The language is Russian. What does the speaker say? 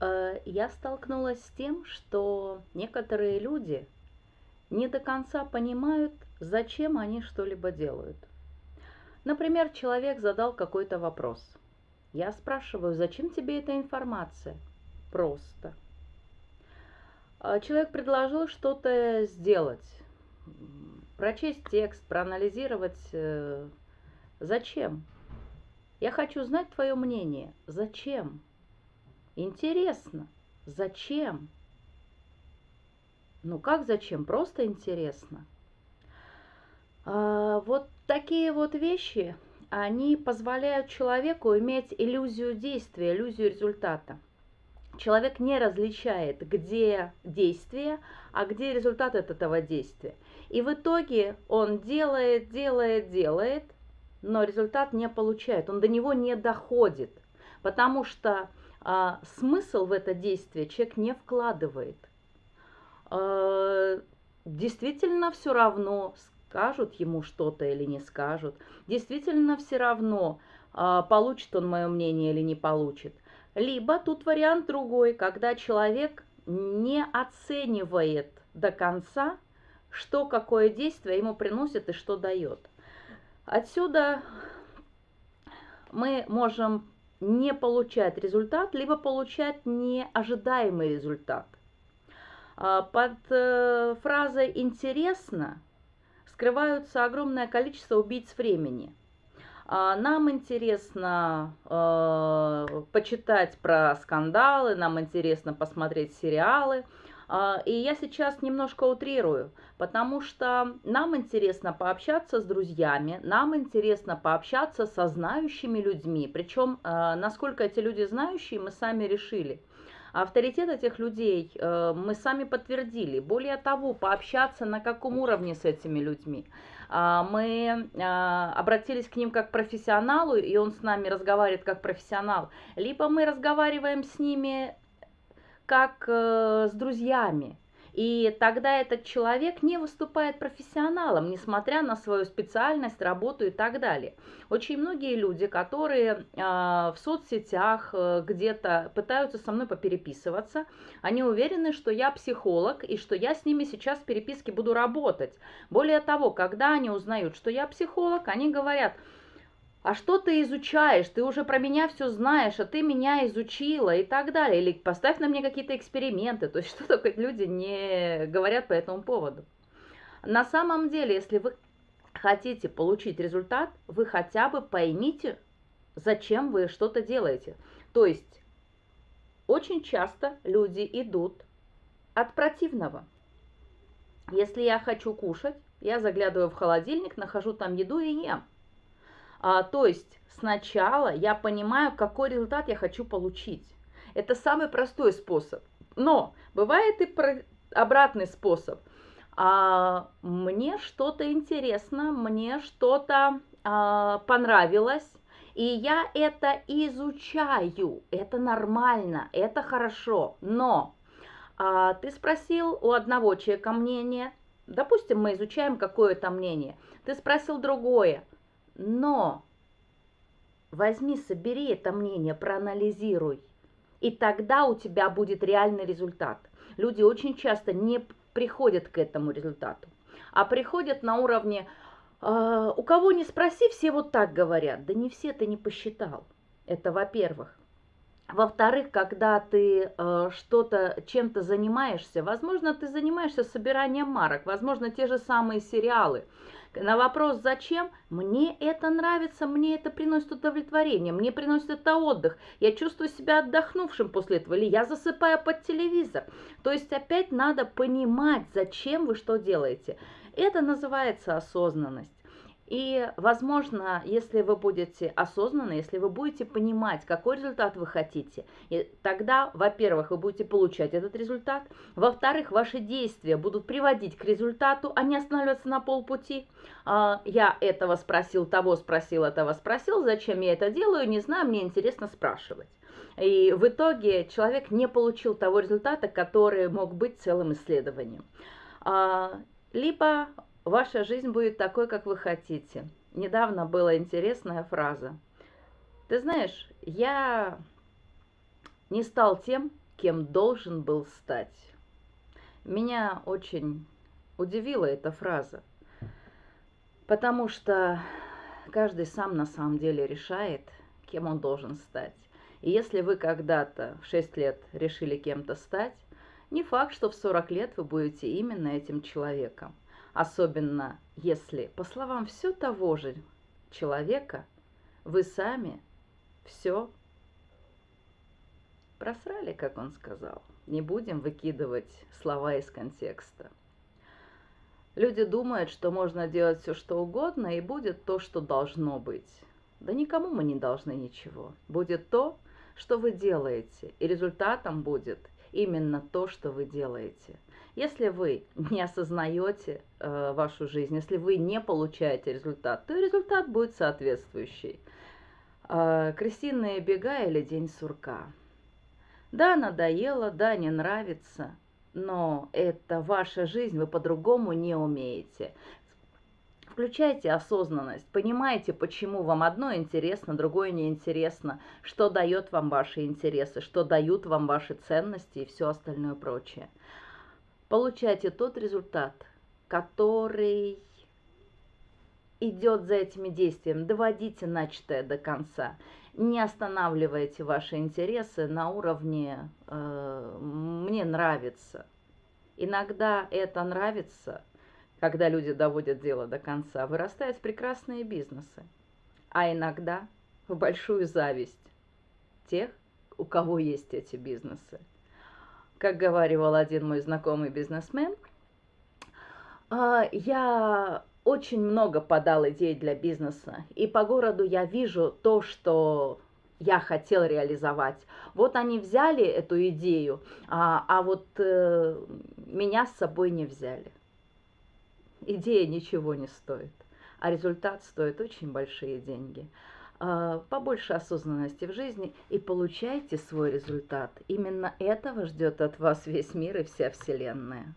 Э, я столкнулась с тем, что некоторые люди не до конца понимают, зачем они что-либо делают. Например, человек задал какой-то вопрос. Я спрашиваю, зачем тебе эта информация? Просто. А человек предложил что-то сделать, прочесть текст, проанализировать. Э, зачем? Я хочу знать твое мнение. Зачем? Интересно. Зачем? Ну как зачем? Просто интересно. А, вот такие вот вещи, они позволяют человеку иметь иллюзию действия, иллюзию результата. Человек не различает, где действие, а где результат от этого действия. И в итоге он делает, делает, делает, но результат не получает, он до него не доходит, потому что а, смысл в это действие человек не вкладывает. А, действительно все равно, скажут ему что-то или не скажут. Действительно все равно, а, получит он мое мнение или не получит. Либо тут вариант другой, когда человек не оценивает до конца, что какое действие ему приносит и что дает. Отсюда мы можем не получать результат, либо получать неожидаемый результат. А, под э, фразой «интересно» скрываются огромное количество убийц времени. А, нам интересно э, почитать про скандалы, нам интересно посмотреть сериалы – и я сейчас немножко утрирую, потому что нам интересно пообщаться с друзьями, нам интересно пообщаться со знающими людьми. Причем, а, насколько эти люди знающие, мы сами решили. Авторитет этих людей э, мы сами подтвердили. Более того, пообщаться на каком уровне с этими людьми. А, мы обратились к ним как к профессионалу, и он с нами разговаривает как профессионал. Либо мы разговариваем с ними как э, с друзьями. И тогда этот человек не выступает профессионалом, несмотря на свою специальность, работу и так далее. Очень многие люди, которые э, в соцсетях э, где-то пытаются со мной попереписываться, они уверены, что я психолог и что я с ними сейчас в переписке буду работать. Более того, когда они узнают, что я психолог, они говорят – а что ты изучаешь, ты уже про меня все знаешь, а ты меня изучила и так далее. Или поставь на мне какие-то эксперименты, то есть что только люди не говорят по этому поводу. На самом деле, если вы хотите получить результат, вы хотя бы поймите, зачем вы что-то делаете. То есть очень часто люди идут от противного. Если я хочу кушать, я заглядываю в холодильник, нахожу там еду и ем. А, то есть сначала я понимаю, какой результат я хочу получить. Это самый простой способ. Но бывает и про... обратный способ. А, мне что-то интересно, мне что-то а, понравилось, и я это изучаю. Это нормально, это хорошо. Но а, ты спросил у одного человека мнение, допустим, мы изучаем какое-то мнение, ты спросил другое, но возьми, собери это мнение, проанализируй, и тогда у тебя будет реальный результат. Люди очень часто не приходят к этому результату, а приходят на уровне, э, у кого не спроси, все вот так говорят. Да не все ты не посчитал. Это во-первых. Во-вторых, когда ты э, что-то, чем-то занимаешься, возможно, ты занимаешься собиранием марок, возможно, те же самые сериалы. На вопрос «зачем?» Мне это нравится, мне это приносит удовлетворение, мне приносит это отдых. Я чувствую себя отдохнувшим после этого, или я засыпаю под телевизор. То есть опять надо понимать, зачем вы что делаете. Это называется осознанность. И, возможно, если вы будете осознанны, если вы будете понимать, какой результат вы хотите, и тогда, во-первых, вы будете получать этот результат, во-вторых, ваши действия будут приводить к результату, а не останавливаться на полпути. А, я этого спросил, того спросил, этого спросил, зачем я это делаю, не знаю, мне интересно спрашивать. И в итоге человек не получил того результата, который мог быть целым исследованием. А, либо Ваша жизнь будет такой, как вы хотите. Недавно была интересная фраза. Ты знаешь, я не стал тем, кем должен был стать. Меня очень удивила эта фраза, потому что каждый сам на самом деле решает, кем он должен стать. И если вы когда-то в 6 лет решили кем-то стать, не факт, что в 40 лет вы будете именно этим человеком. Особенно если, по словам все того же человека, вы сами все просрали, как он сказал. Не будем выкидывать слова из контекста. Люди думают, что можно делать все, что угодно, и будет то, что должно быть. Да никому мы не должны ничего. Будет то, что вы делаете, и результатом будет именно то, что вы делаете. Если вы не осознаете э, вашу жизнь, если вы не получаете результат, то результат будет соответствующий. Э, крысиные бега или день сурка. Да, надоело, да, не нравится, но это ваша жизнь, вы по-другому не умеете. Включайте осознанность, понимаете, почему вам одно интересно, другое неинтересно, что дает вам ваши интересы, что дают вам ваши ценности и все остальное прочее. Получайте тот результат, который идет за этими действиями. Доводите начатое до конца. Не останавливайте ваши интересы на уровне э, «мне нравится». Иногда это нравится – когда люди доводят дело до конца, вырастают прекрасные бизнесы, а иногда в большую зависть тех, у кого есть эти бизнесы. Как говорил один мой знакомый бизнесмен, «А, я очень много подал идей для бизнеса, и по городу я вижу то, что я хотел реализовать. Вот они взяли эту идею, а, а вот э, меня с собой не взяли идея ничего не стоит, а результат стоит очень большие деньги. А, побольше осознанности в жизни и получайте свой результат. Именно этого ждет от вас весь мир и вся Вселенная.